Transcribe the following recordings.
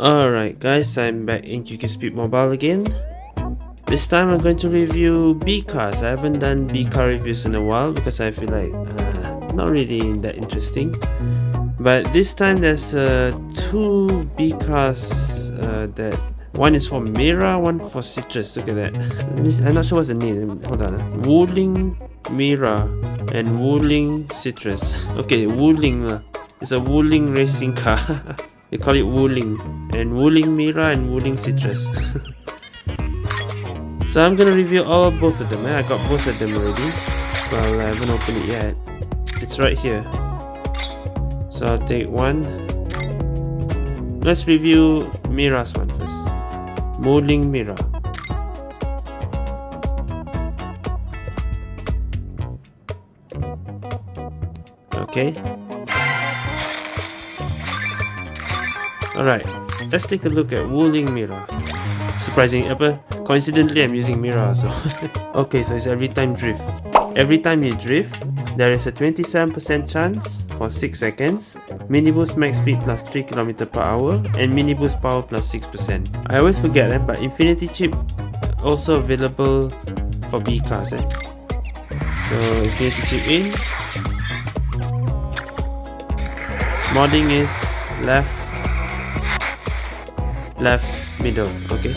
Alright guys, I'm back in QQ Speed Mobile again. This time I'm going to review B cars. I haven't done B car reviews in a while because I feel like uh, not really that interesting. But this time there's uh, two B cars uh, that one is for Mira, one for Citrus. Look at that. I'm not sure what's the name. Hold on. Wuling Mira and Wuling Citrus. Okay, Wuling. It's a Wuling racing car. they call it Wuling. And Wuling Mira and Wuling Citrus. so I'm gonna review all both of them. Eh? I got both of them already. Well, I haven't opened it yet. It's right here. So I'll take one. Let's review Mira's one first. Wuling Mira. Okay. Alright, let's take a look at Wuling Mira. Surprising, apa? Coincidentally, I'm using Mira so. okay, so it's every time drift. Every time you drift, there is a 27% chance for 6 seconds, mini boost max speed plus 3 km per hour, and mini boost power plus 6%. I always forget, eh, but Infinity chip also available for B cars. Eh? So Infinity chip in, modding is left left middle okay?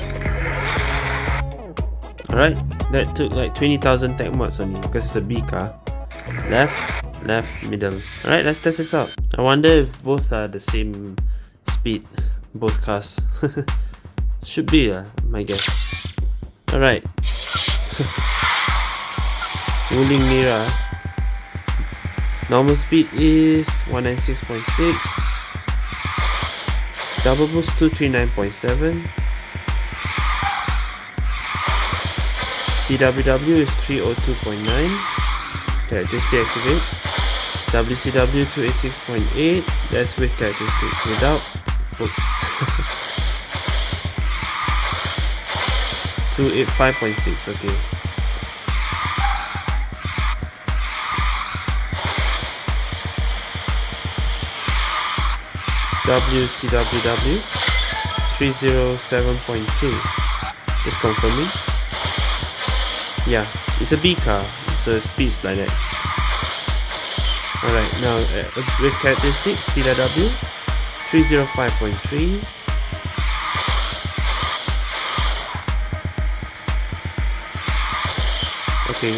Alright that took like 20,000 tech mods only because it's a B car. Left left middle. Alright let's test this out. I wonder if both are the same speed both cars. Should be uh, my guess. Alright. Wuling Mira Normal speed is 196.6 Double boost 239.7 CWW is 302.9 Characteristic activate. WCW 286.8 That's with characteristic Without. Oops. 285.6 okay WCWW 307.2 just confirming yeah it's a B car. So speeds like that. Alright now uh, with characteristics CW 305.3 okay.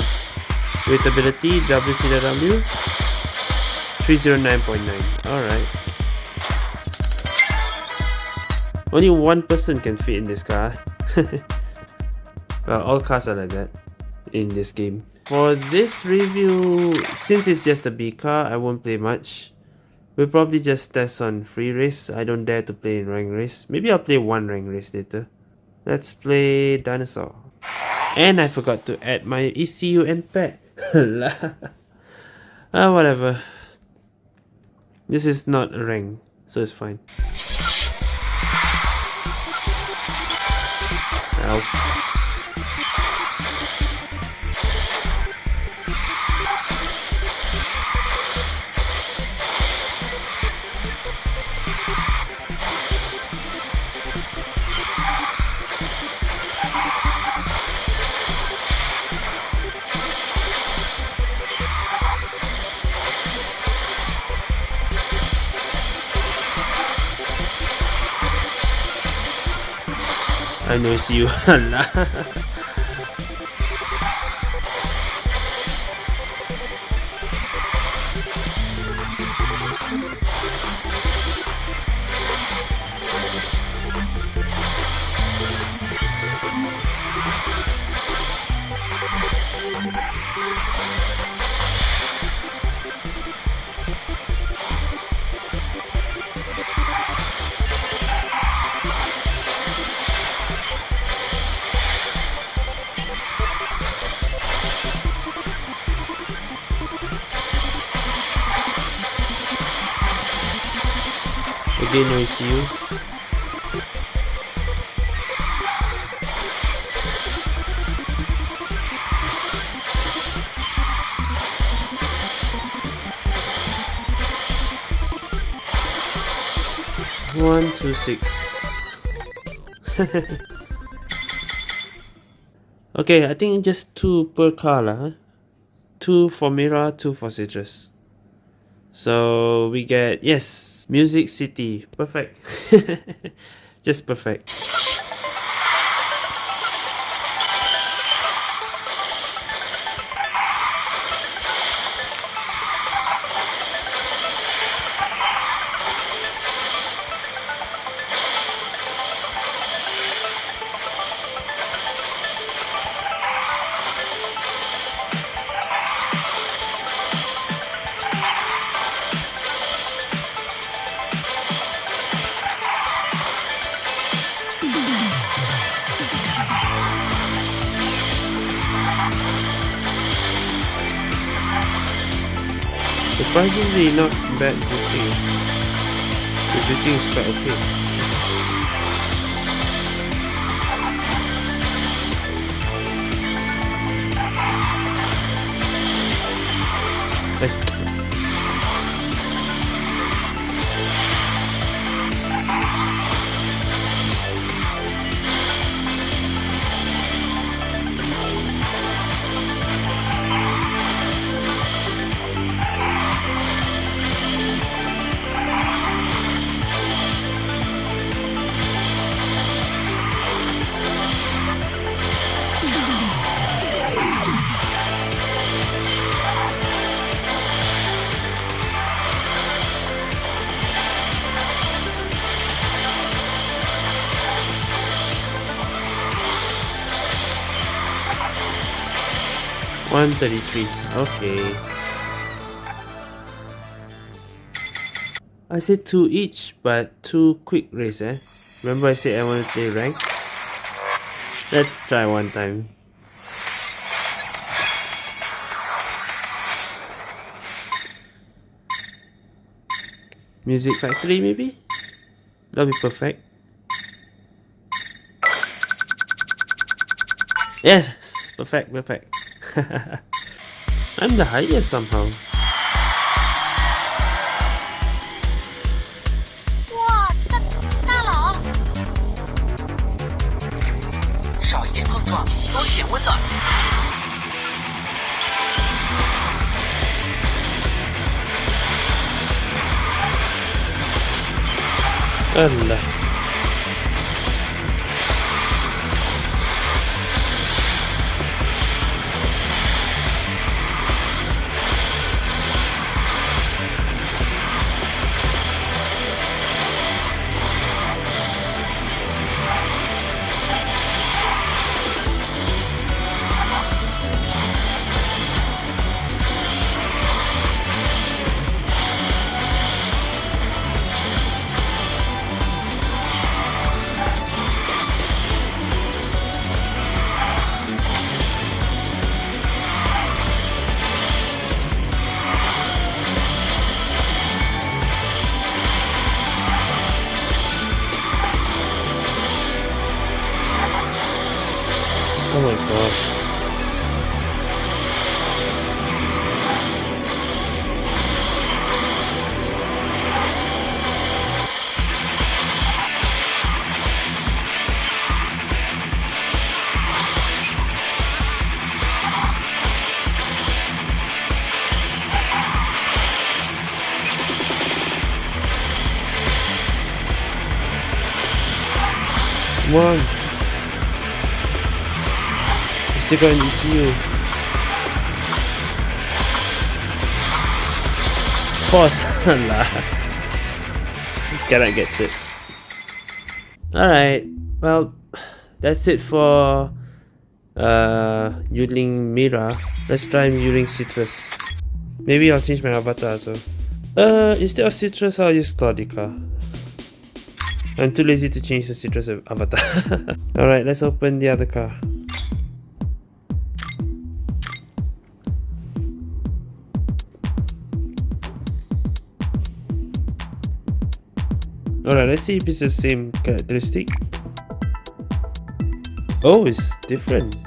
With ability WCW 309.9 alright Only one person can fit in this car. well, all cars are like that in this game. For this review, since it's just a B car, I won't play much. We'll probably just test on free race. I don't dare to play in rank race. Maybe I'll play one rank race later. Let's play dinosaur. And I forgot to add my ECU and pet. ah, whatever. This is not a rank, so it's fine. Ow. I it's you. Again, no ECU. One, two, six. okay, I think just two per car lah. Two for Mira, two for Citrus. So we get yes, Music City. Perfect. just perfect. Surprisingly not bad drifting. The drifting is quite okay. 133. Okay. I said two each, but two quick race, eh? Remember I said I want to play rank? Let's try one time. Music Factory maybe? That'll be perfect. Yes! Perfect, perfect. I'm the highest somehow. Allah. Oh my gosh. Still got an ECU. Fourth. Cannot get it. Alright. Well, that's it for uh, using Mira. Let's try using Citrus. Maybe I'll change my avatar so. Uh, instead of Citrus, I'll use Claudica. I'm too lazy to change the Citrus avatar. Alright, let's open the other car. Alright, let's see if it's the same characteristic. Oh, it's different.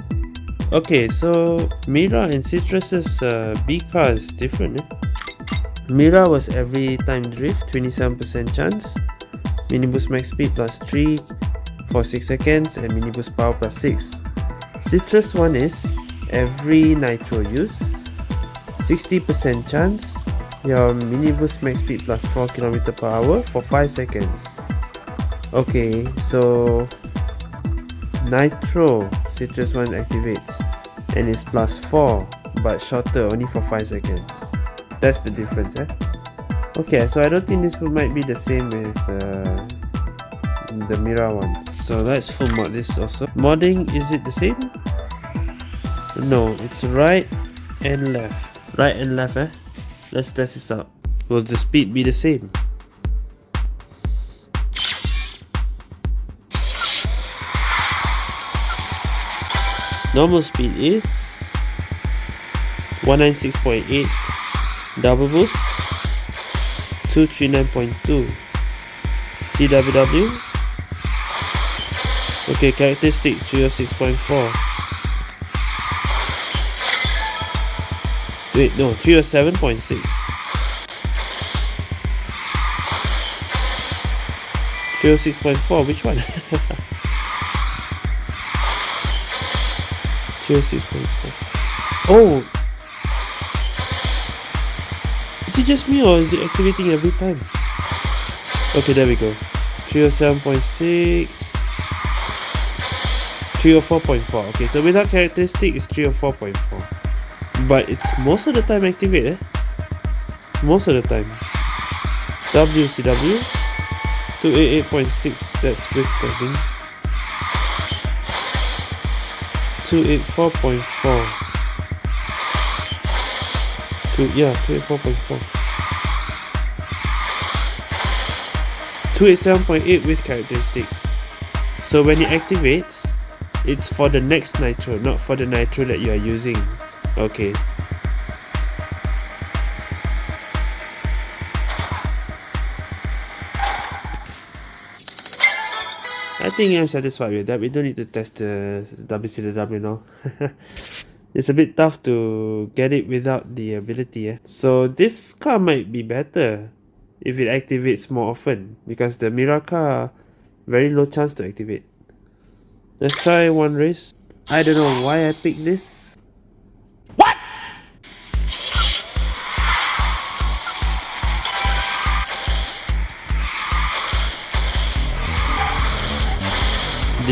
Okay, so Mira and Citrus's uh, B car is different. Eh? Mira was every time drift, 27% chance. mini boost max speed plus 3 for 6 seconds and mini boost power plus 6 citrus one is every nitro use 60% chance your mini boost max speed plus 4 km per hour for 5 seconds. Okay so nitro citrus one activates and it's plus 4 but shorter only for 5 seconds. That's the difference eh? Okay so i don't think this might be the same with uh, the mira one. So let's full mod this also. Modding is it the same? No it's right and left. Right and left eh let's test this out. Will the speed be the same? Normal speed is 196.8 double boost 239.2 CWW okay characteristic 306.4 wait no 307.6 306.4 which one? 306.4 oh is it just me or is it activating every time? Okay there we go. 307.6 304.4 okay so without characteristic it's 304.4 but it's most of the time activate eh? Most of the time. WCW 288.6 that's think. 284.4 Two, yeah 284.4 287.8 with characteristic. So when it activates it's for the next nitro not for the nitro that you are using okay I think I'm satisfied with that. We don't need to test the WCW now. it's a bit tough to get it without the ability. Eh? So this car might be better if it activates more often because the Miraka very low chance to activate. Let's try one race. I don't know why I picked this.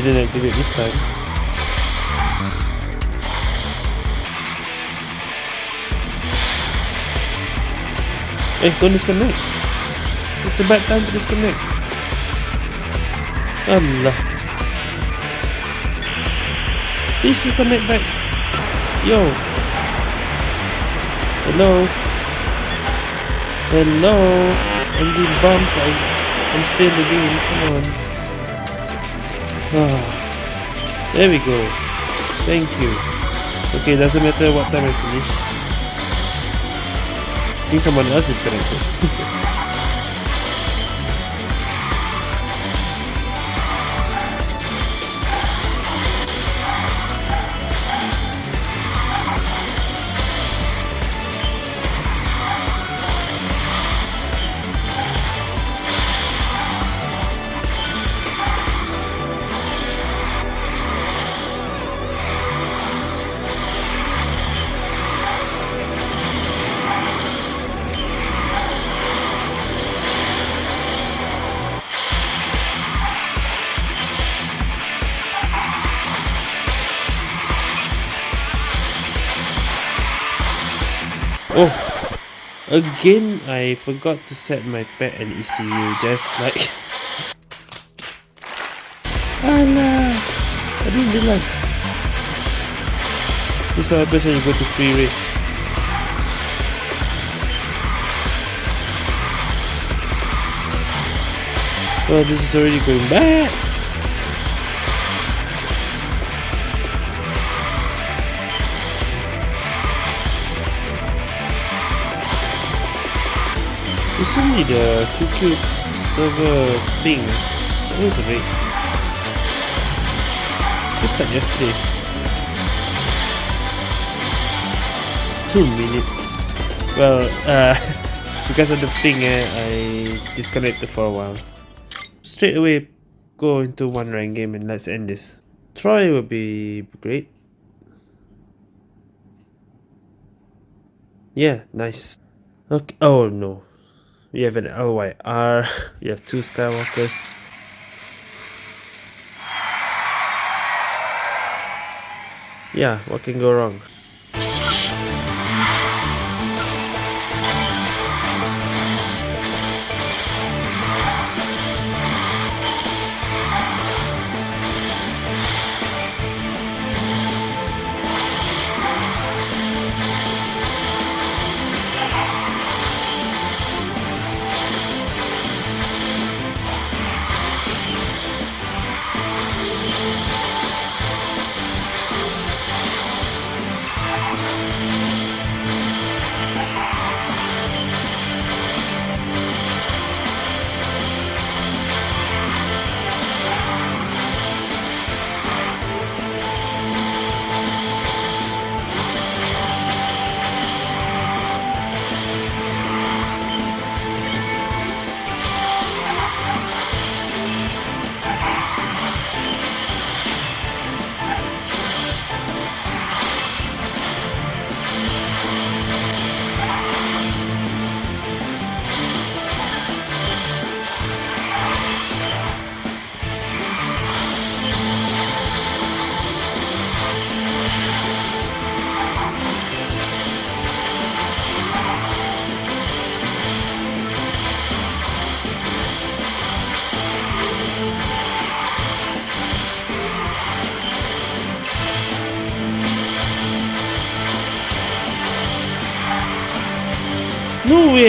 Didn't activate this time. Eh, don't disconnect. It's a bad time to disconnect. Allah. Please reconnect back. Yo. Hello. Hello. I'm being bumped. I'm still in the game. Come on. Ah, there we go. Thank you. Okay, doesn't matter what time I finish. I think someone else is connected. again, I forgot to set my pet and ECU just like... Allah, I didn't realize. This is what happens when you go to free race. Oh, this is already going Recently the QQ server thing always red. Just like yesterday. Two minutes. Well, uh, because of the thing, eh, I disconnected for a while. straight away go into one rank game and let's end this. Troy would be great. Yeah, nice. Okay. Oh no. We have an LYR. We have two Skywalkers. Yeah, what can go wrong?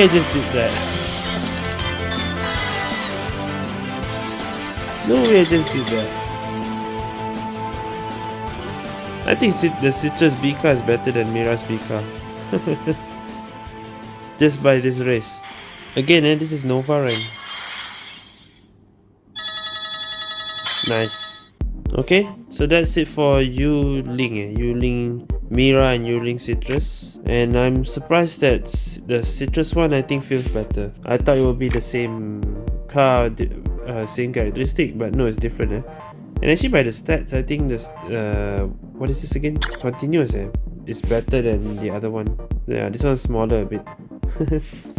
I just did that. No way I just did that. I think the Citrus B car is better than Mira's B car. just by this race. Again, eh, this is Nova rank. Nice. Okay, so that's it for Wuling, eh? Wuling Mira and you Wuling Citrus and I'm surprised that the Citrus one I think feels better. I thought it would be the same car, uh, same characteristic but no it's different eh? And actually by the stats I think this, uh, what is this again? Continuous eh? It's better than the other one. Yeah, this one's smaller a bit.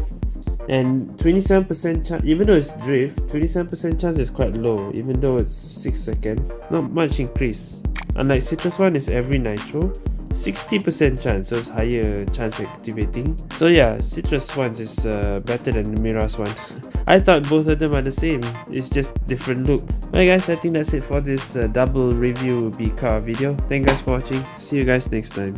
and 27% chance, even though it's drift, 27% chance is quite low even though it's 6 second. Not much increase. Unlike Citrus one is every nitro 60% chance, so it's higher chance activating. So yeah, Citrus ones is uh, better than Mira's one. I thought both of them are the same, it's just different look. Alright guys, I think that's it for this uh, double review B car video. Thank you guys for watching, see you guys next time.